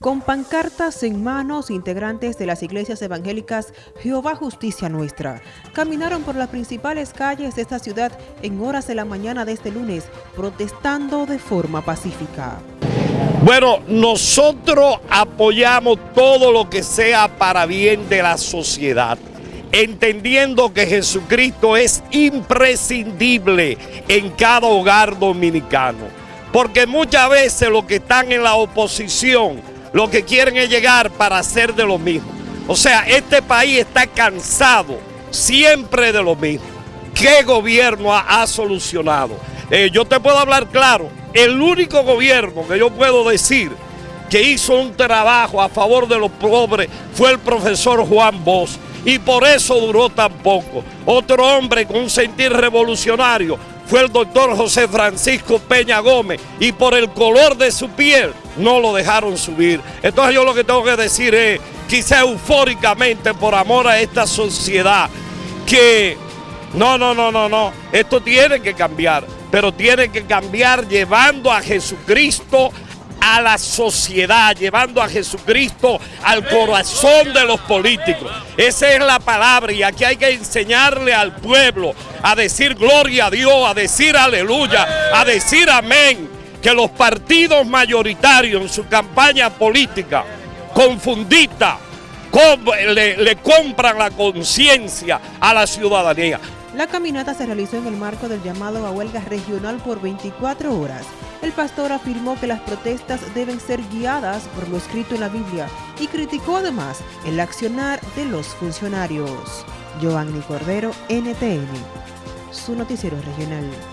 Con pancartas en manos, integrantes de las iglesias evangélicas Jehová Justicia Nuestra caminaron por las principales calles de esta ciudad en horas de la mañana de este lunes, protestando de forma pacífica. Bueno, nosotros apoyamos todo lo que sea para bien de la sociedad, entendiendo que Jesucristo es imprescindible en cada hogar dominicano, porque muchas veces los que están en la oposición lo que quieren es llegar para hacer de lo mismo. O sea, este país está cansado siempre de lo mismo. ¿Qué gobierno ha, solucionado? Eh, yo te puedo hablar claro, el único gobierno que yo puedo decir que hizo un trabajo a favor de los pobres fue el profesor Juan Bosch y por eso duró tan poco. Otro hombre con un sentir revolucionario fue el doctor José Francisco Peña Gómez y por el color de su piel no lo dejaron subir. Entonces yo lo que tengo que decir es, quizá eufóricamente por amor a esta sociedad, que no, no, no, no, no, esto tiene que cambiar, pero tiene que cambiar llevando a Jesucristo a la sociedad, llevando a Jesucristo al corazón de los políticos. Esa es la palabra y aquí hay que enseñarle al pueblo a decir gloria a Dios, a decir aleluya, a decir amén. Que los partidos mayoritarios en su campaña política confundita le, le compran la conciencia a la ciudadanía. La caminata se realizó en el marco del llamado a huelga regional por 24 horas el pastor afirmó que las protestas deben ser guiadas por lo escrito en la Biblia y criticó además el accionar de los funcionarios. Giovanni Cordero, NTN, su noticiero regional.